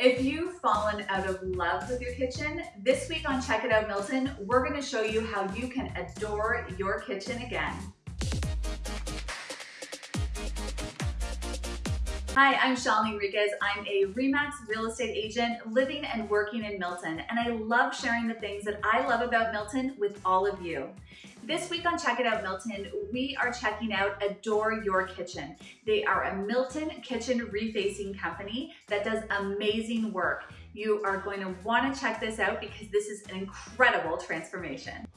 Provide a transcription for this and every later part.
If you've fallen out of love with your kitchen, this week on Check It Out Milton, we're gonna show you how you can adore your kitchen again. Hi, I'm Shalini Enriquez. I'm a REMAX real estate agent living and working in Milton, and I love sharing the things that I love about Milton with all of you. This week on Check It Out Milton, we are checking out Adore Your Kitchen. They are a Milton kitchen refacing company that does amazing work. You are going to want to check this out because this is an incredible transformation.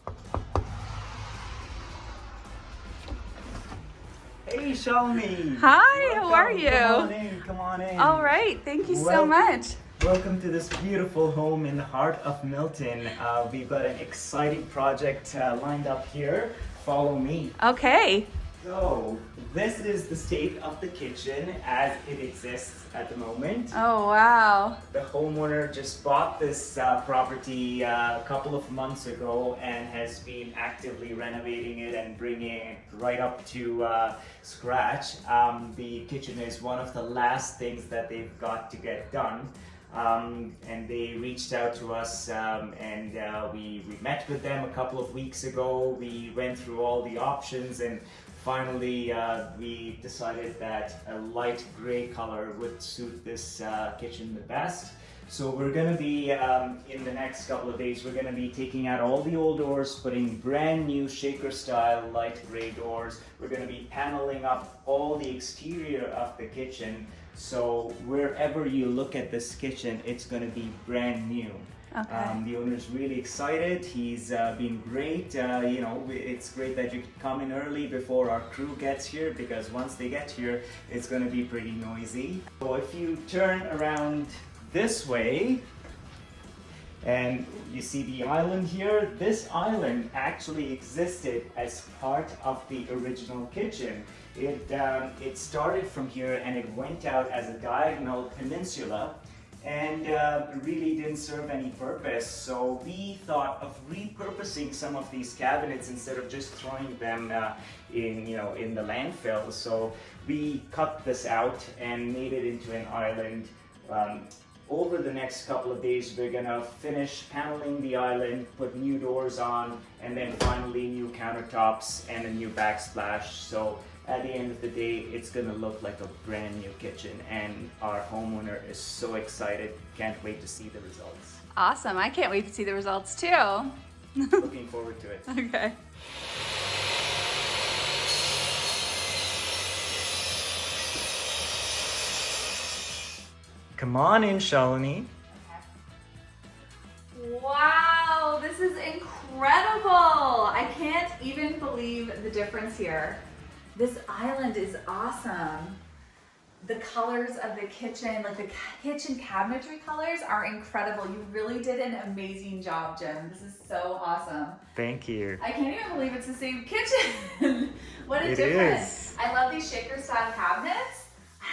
Hey, Shalini. Hi, how are you? Come on in, come on in. All right, thank you so much. Welcome to this beautiful home in the heart of Milton. Uh, we've got an exciting project uh, lined up here. Follow me. Okay. So, this is the state of the kitchen as it exists at the moment. Oh, wow. The homeowner just bought this uh, property uh, a couple of months ago and has been actively renovating it and bringing it right up to uh, scratch. Um, the kitchen is one of the last things that they've got to get done. Um, and they reached out to us um, and uh, we, we met with them a couple of weeks ago. We went through all the options and finally uh, we decided that a light gray color would suit this uh, kitchen the best. So we're gonna be, um, in the next couple of days, we're gonna be taking out all the old doors, putting brand new shaker style light gray doors. We're gonna be paneling up all the exterior of the kitchen. So wherever you look at this kitchen, it's gonna be brand new. Okay. Um, the owner's really excited. He's uh, been great. Uh, you know, it's great that you come in early before our crew gets here because once they get here, it's going to be pretty noisy. So if you turn around this way, and you see the island here, this island actually existed as part of the original kitchen. It, um, it started from here and it went out as a diagonal peninsula and uh, really didn't serve any purpose. So we thought of repurposing some of these cabinets instead of just throwing them uh, in, you know, in the landfill. So we cut this out and made it into an island. Um, over the next couple of days, we're gonna finish paneling the island, put new doors on, and then finally new countertops and a new backsplash. So at the end of the day, it's gonna look like a brand new kitchen and our homeowner is so excited, can't wait to see the results. Awesome. I can't wait to see the results too. Looking forward to it. Okay. Come on in, Shalini. Wow, this is incredible. I can't even believe the difference here. This island is awesome. The colors of the kitchen, like the kitchen cabinetry colors are incredible. You really did an amazing job, Jim. This is so awesome. Thank you. I can't even believe it's the same kitchen. what a It difference. is. I love these shaker style cabinets.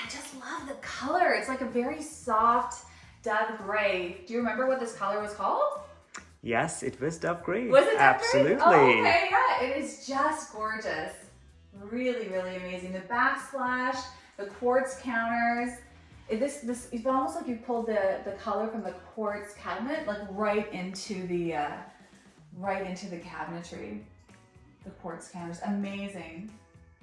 I just love the color. It's like a very soft dove gray. Do you remember what this color was called? Yes, it was Dove Gray. Was it Dove Absolutely. Gray? Oh, okay, yeah. It is just gorgeous. Really, really amazing. The backsplash, the quartz counters. This, this, it's almost like you pulled the, the color from the quartz cabinet, like right into the, uh, right into the cabinetry. The quartz counters, amazing.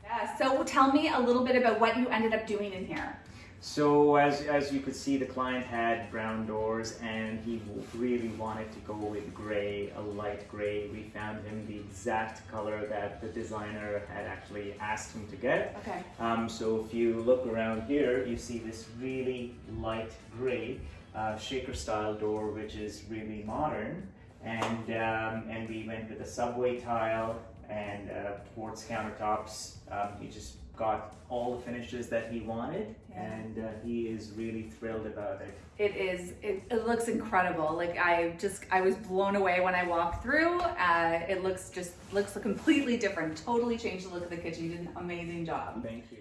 Yeah, so tell me a little bit about what you ended up doing in here. So as, as you could see, the client had brown doors and he really wanted to go with gray, a light gray. We found him the exact color that the designer had actually asked him to get. Okay. Um, so if you look around here, you see this really light gray uh, shaker style door, which is really modern. And, um, and we went with a subway tile and uh, quartz countertops. Um, he just got all the finishes that he wanted Yeah. and uh, he is really thrilled about it. It is, it, it looks incredible. Like I just, I was blown away when I walked through. Uh, it looks just, looks completely different. Totally changed the look of the kitchen. You did an amazing job. Thank you.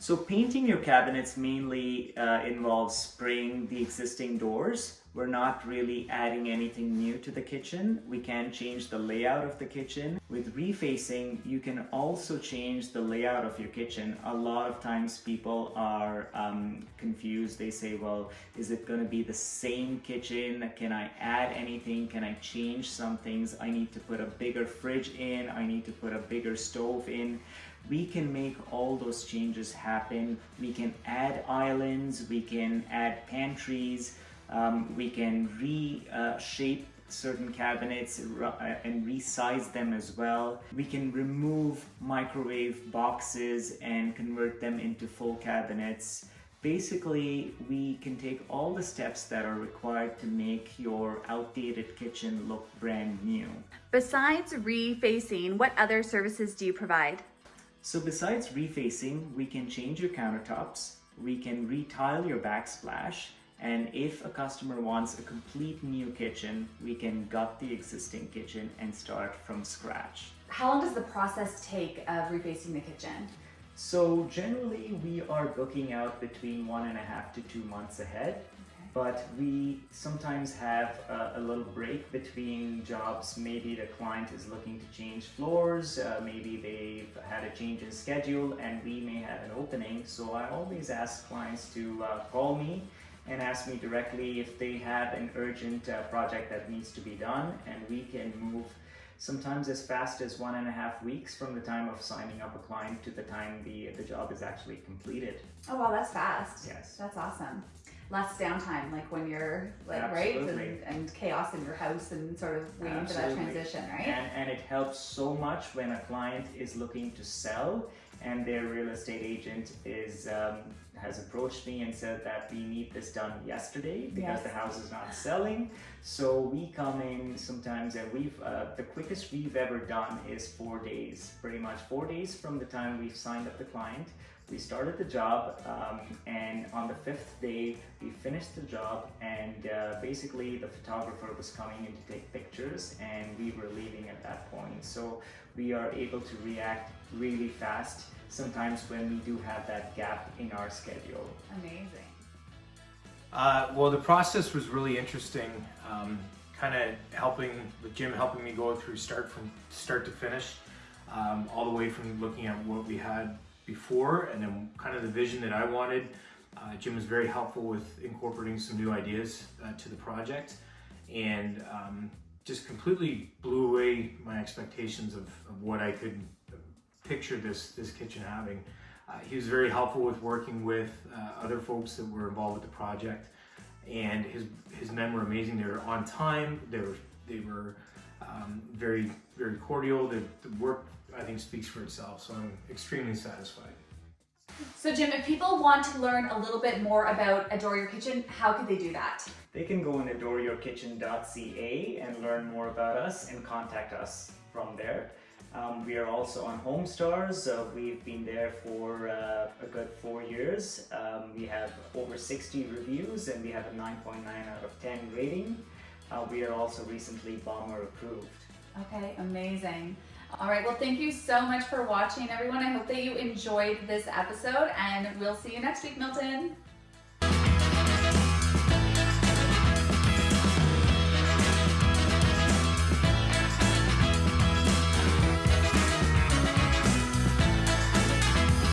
So painting your cabinets mainly uh, involves spraying the existing doors. We're not really adding anything new to the kitchen. We can change the layout of the kitchen. With refacing, you can also change the layout of your kitchen. A lot of times people are um, confused. They say, well, is it gonna be the same kitchen? Can I add anything? Can I change some things? I need to put a bigger fridge in. I need to put a bigger stove in we can make all those changes happen. We can add islands, we can add pantries, um, we can reshape certain cabinets uh, and resize them as well. We can remove microwave boxes and convert them into full cabinets. Basically, we can take all the steps that are required to make your outdated kitchen look brand new. Besides refacing, what other services do you provide? So besides refacing, we can change your countertops, we can retile your backsplash, and if a customer wants a complete new kitchen, we can gut the existing kitchen and start from scratch. How long does the process take of refacing the kitchen? So generally we are booking out between one and a half to two months ahead but we sometimes have a, a, little break between jobs. Maybe the client is looking to change floors, uh, maybe they've had a change in schedule and we may have an opening. So I always ask clients to uh, call me and ask me directly if they have an urgent uh, project that needs to be done and we can move sometimes as fast as one and a half weeks from the time of signing up a client to the time the, the job is actually completed. Oh wow, that's fast. Yes. That's awesome less downtime, like when you're like Absolutely. right and, and chaos in your house and sort of waiting Absolutely. for that transition, right? And, and it helps so much when a client is looking to sell and their real estate agent is um, has approached me and said that we need this done yesterday because yes. the house is not selling. So we come in sometimes and we've uh, the quickest we've ever done is four days, pretty much four days from the time we've signed up the client we started the job um, and on the fifth day we finished the job and uh, basically the photographer was coming in to take pictures and we were leaving at that point. So we are able to react really fast sometimes when we do have that gap in our schedule. Amazing. Uh, well the process was really interesting um, kind of helping with Jim helping me go through start from start to finish um, all the way from looking at what we had before and then kind of the vision that I wanted. Uh, Jim was very helpful with incorporating some new ideas uh, to the project and um, just completely blew away my expectations of, of, what I could picture this, this kitchen having. Uh, he was very helpful with working with uh, other folks that were involved with the project and his, his men were amazing. They were on time, they were, they were um, very, very cordial. The, the work I think speaks for itself. So I'm extremely satisfied. So Jim, if people want to learn a little bit more about Adore Your Kitchen, how could they do that? They can go on adoreyourkitchen.ca and learn more about us and contact us from there. Um, we are also on Homestars. Uh, we've been there for uh, a good four years. Um, we have over 60 reviews and we have a 9.9 out of 10 rating. Uh, we are also recently Bomber approved. Okay, amazing. All right, well, thank you so much for watching, everyone. I hope that you enjoyed this episode, and we'll see you next week, Milton.